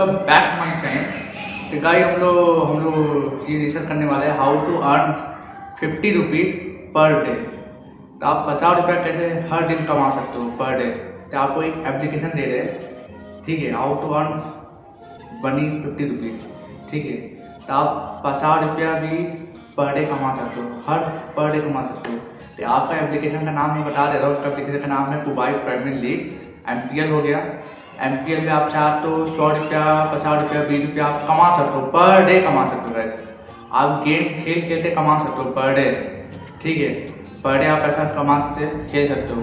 Welcome back my friend तो guys हम लोग हम लोग ये रिसर्च करने वाले हैं how to earn fifty rupees per day तो आप पचास रुपया कैसे हर दिन कमा सकते हो पर डे तो आपको एक एप्लीकेशन दे रहे हैं। ठीक है हाउ टू अर्न बनी फिफ्टी रुपीज़ ठीक है तो आप पचास रुपया भी पर डे कमा सकते हो, हर पर डे कमा सकते हो। तो आपका एप्लीकेशन का नाम मैं बता दे रहा हूँ उसका एप्लीकेशन का नाम है? कुबाई प्रीमियर लीग एम हो गया। एम पी एल में आप चाह तो सौ रुपया, पचास रुपया, बीस रुपया आप कमा सकते हो पर डे कमा सकते हो वैसे आप गेम खेल खेलते कमा सकते हो पर डे ठीक है? पर डे आप पैसा कमा सकते, खेल सकते हो।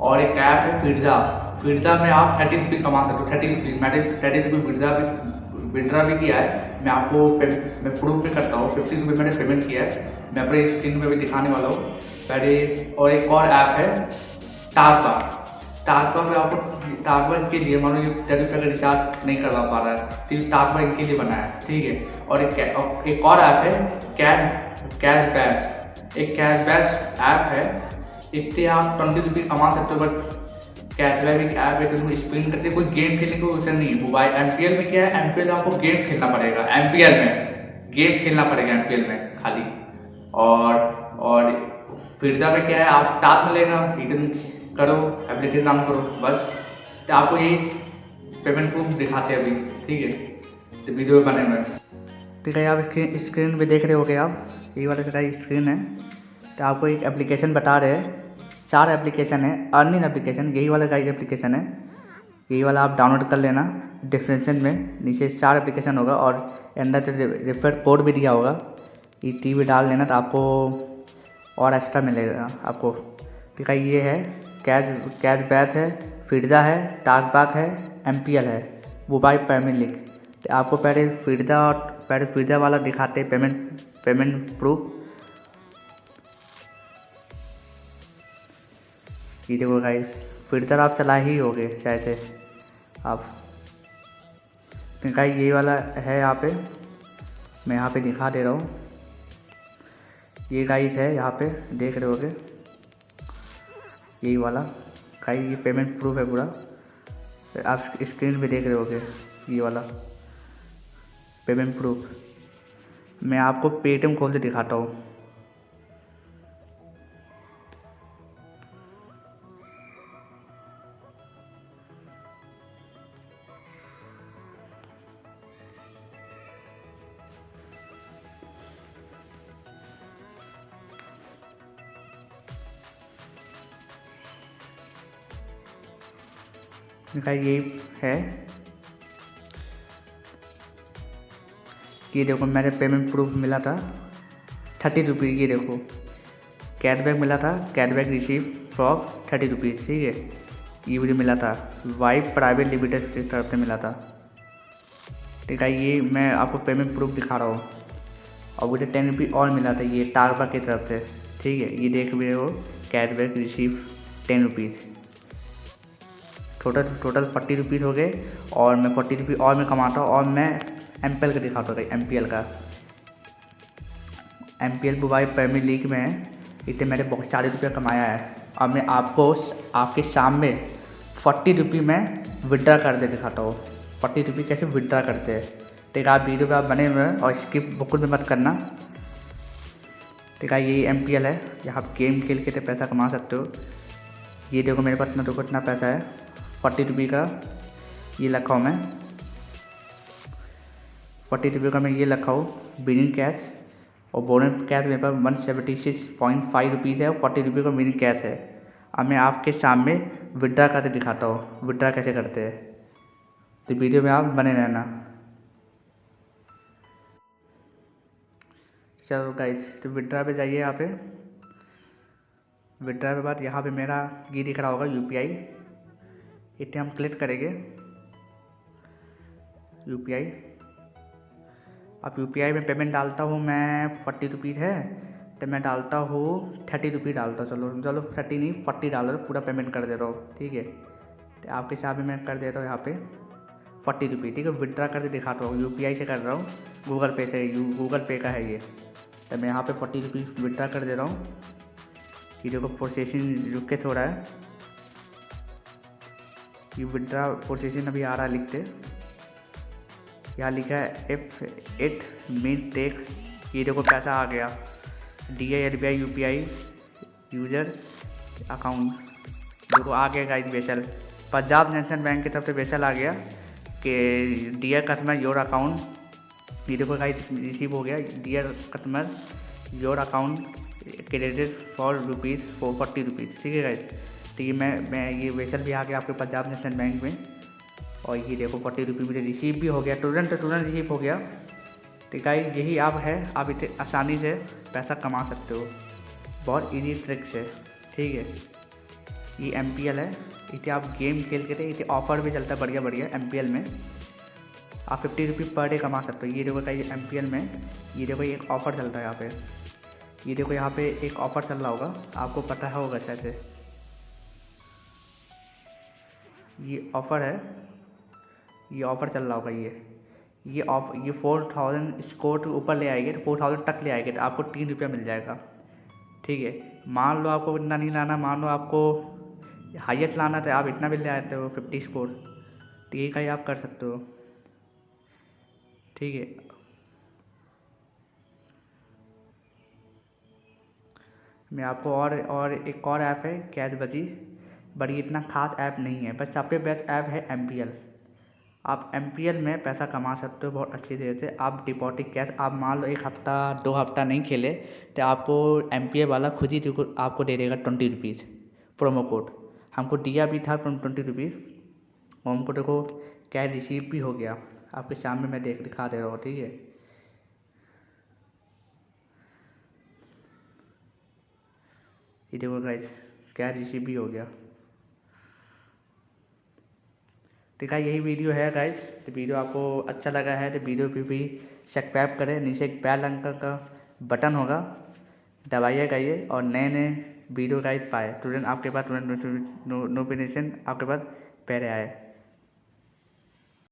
और एक ऐप है फिरजा फिरजा में आप थर्टी रुपीज़ कमा सकते हो थर्टी रुपीज़ मैंने थर्टी रुपीज़ फिरजा भी विड्रा भी किया है। मैं आपको मैं प्रूफ भी करता हूँ। फिफ्टी रुपये मैंने पेमेंट किया है। मैं अपने स्क्रीन पे भी दिखाने वाला हूँ। पहले और एक और ऐप है टारका टारका में आपको टारवा के लिए, मानो ये दस रुपये का रिचार्ज नहीं करवा पा रहा है तो ये टारवा इनके लिए बनाया है, ठीक है? और एक एक और ऐप है कैश कैश बैच एक कैश बैच ऐप है इससे आप ट्वेंटी रुपीज़ कमा सकते हो बट कैशबैक एक ऐप है तो स्पिन करते कोई गेम खेलने को उसे नहीं मोबाइल एम पी एल में क्या है? एम पी में आपको गेम खेलना पड़ेगा एम पी एल में। गेम खेलना पड़ेगा एम पी एल में, खाली। और और फिरजा में क्या है? आप टास्क मिलेगा इतने करो एप्लीकेशन नाम करो, बस। तो आपको ये पेमेंट प्रूफ दिखाते अभी, ठीक है? तो वीडियो बने में ठीक है आप स्क्रीन स्क्रीन पे देख रहे हो आप? ये वाला का स्क्रीन है? तो आपको एक एप्लीकेशन बता रहे हैं। चार एप्लीकेशन है अर्निंग एप्लीकेशन यही वाला का एप्लीकेशन है। यही वाला आप डाउनलोड कर लेना। डिस्क्रिप्शन में नीचे चार एप्लीकेशन होगा और अंदर से रेफर कोड भी दिया होगा। ये टी डाल लेना तो आपको और एक्स्ट्रा मिलेगा आपको। ठीक है ये है? कैच कैच बैच है, फिरजा है, टाक बाक है एम पी एल है मोबाइल पेमेंट लिंक तो आपको पहले फिरजा और, पहले फिरजा वाला दिखाते हैं पेमेंट पेमेंट प्रूफ ये देखो भाई, फिरजा आप चला ही होगे शायद से आप। तो गाइस ये वाला है यहाँ पे, मैं यहाँ पे दिखा दे रहा हूँ। ये गाइस है यहाँ पे, देख रहे होगे। यही वाला। का ये पेमेंट प्रूफ है पूरा। आप स्क्रीन पे देख रहे होगे, ये वाला। पेमेंट प्रूफ मैं आपको पेटीएम खोल के दिखाता हूँ। इनका ये है। ये देखो मेरे पेमेंट प्रूफ मिला था। थर्टी रुपीज़, ये देखो। कैटबैक मिला था। Cashback receive from thirty rupees, ठीक है। ये मुझे मिला था। वाइफ प्राइवेट लिमिटेड की तरफ़ से मिला था। ठीक है, ये मैं आपको पेमेंट प्रूफ दिखा रहा हूँ। और मुझे टेन रुपीज़ और मिला था ये टारबा की तरफ़ से। ठीक है, ये देख रहे हो। Cashback receive ten rupees. Total total forty rupees हो गए। और मैं फोर्टी रुपीज़ और मैं कमाता हूँ, और मैं एम पी एल का दिखाता हूँ एम पी एल का। M P L mobile premier league में इतने मैंने बहुत चालीस रुपये कमाया है। और मैं आपको आपके शाम में फोर्टी रुपी में विड्रा दे, दिखाता हूँ। फोर्टी रुपी कैसे विड्रा करते हैं? ठीक है, आप वीडियो पे आप बने हुए हैं और स्किप बिल्कुल भी मत करना। ठीक है ये एम पी एल है। जहाँ आप गेम खेल के पैसा कमा सकते हो। ये देखो मेरे पास इतना देखो, इतना पैसा है। फोर्टी रुपये का ये रखा हूँ मैं। फोर्टी रुपये का मैं ये रखा हूँ बिनिंग कैश और बोनस कैश मेरे पास one seventy six point five rupees है और फोर्टी रुपये का बिनिंग कैश है। अब मैं आपके सामने विड्रा करके दिखाता हूँ। विड्रा कैसे करते हैं? तो वीडियो में आप बने रहना। चलो गाइस तो विड्रा पे जाइए यहाँ पे। विड्रा के बाद यहाँ पे मेरा ये दिख रहा होगा यूपीआई इतने हम क्लिक करेंगे। यू पी आई अब यू पी आई में पेमेंट डालता हूँ मैं फोर्टी रुपीज़ है तो मैं डालता हूँ थर्टी रुपीज़ डालता चलो चलो थर्टी नहीं फोर्टी डाल रहा पूरा पेमेंट कर दे रहा हूँ, ठीक है? तो आपके हिसाब में मैं कर देता हूँ यहाँ पे फोर्टी रुपीज़ ठीक है? विदड्रा करके दिखाता हूँ यू पी आई से कर रहा हूँ गूगल पे से यू गूगल पे का है ये। तो मैं यहाँ पे फोर्टी रुपीज़ विदड्रा कर दे रहा हूँ। ये देखो प्रोसेसिंग रुक के हो रहा है। ये विड्रा प्रोसेसिंग अभी आ रहा है लिखते। यहाँ लिखा है एफ़ इट मीन टेक ये देखो पैसा आ गया। D I L B I U P I user account देखो आ गया गाइस बेसल पंजाब नेशनल बैंक की तरफ़ से बेसल आ गया कि डियर कस्टमर योर अकाउंट ये देखो गाइस रिसीव हो गया। Dear customer your account credit for rupees four forty rupees ठीक है गाइस तो ये मैं मैं ये वेसल भी आ गया आपके पंजाब नेशनल बैंक में। और ये देखो फोर्टी रुपी मुझे रिसीव भी हो गया, तुरंत तुरंत रिसीव हो गया। तो गाइस यही आप है, आप इतने आसानी से पैसा कमा सकते हो। बहुत ईजी ट्रिक्स है, ठीक है? ये एमपीएल है, इतने आप गेम खेल के थे, इतने ऑफ़र भी चलता है बढ़िया बढ़िया एम में। आप फिफ्टी रुपी पर डे कमा सकते हो। ये देखो कहीं एम में, ये देखो एक ऑफ़र चलता है यहाँ पे। ये देखो यहाँ पे एक ऑफ़र चल रहा होगा, आपको पता होगा शायद ये ऑफ़र है। ये ऑफ़र चल रहा होगा ये। ये ऑफ़ ये फोर थाउज़ेंड स्कोर के ऊपर ले आएगी तो फोर थाउज़ेंड तक ले आएँगे तो आपको तीन रुपया मिल जाएगा। ठीक है? मान लो आपको इतना नहीं लाना, मान लो आपको हाइएस्ट लाना तो आप इतना भी ले आते हो फिफ्टी स्कोर तो यही ही आप कर सकते हो। ठीक है? मैं आपको और और एक और ऐप है कैच बजी। बड़ी इतना खास ऐप नहीं है बस सबसे बेस्ट ऐप है MPL आप MPL में पैसा कमा सकते हो बहुत अच्छी तरह से। आप डिपॉजिट कैश आप मान लो एक हफ़्ता, दो हफ़्ता नहीं खेले तो आपको MPL वाला खुद ही आपको दे देगा ट्वेंटी रुपीज़ प्रोमो कोड हमको दिया भी था ट्वेंटी रुपीज़ और हमको देखो कैश रिसीव भी हो गया। आपके सामने मैं देख, दिखा दे रहा हूँ, ठीक है? ये देखो गाइस कैश रिसीव भी हो गया। है, यही वीडियो है गाइज़ तो वीडियो आपको अच्छा लगा है तो वीडियो पे भी सब्सक्राइब करें। नीचे एक बैल अंक का बटन होगा। दबाइए गाइए और नए नए वीडियो गाइड पाए। तुरंत आपके पास तुरंत नोटिफिकेशन आपके पास पहले आए।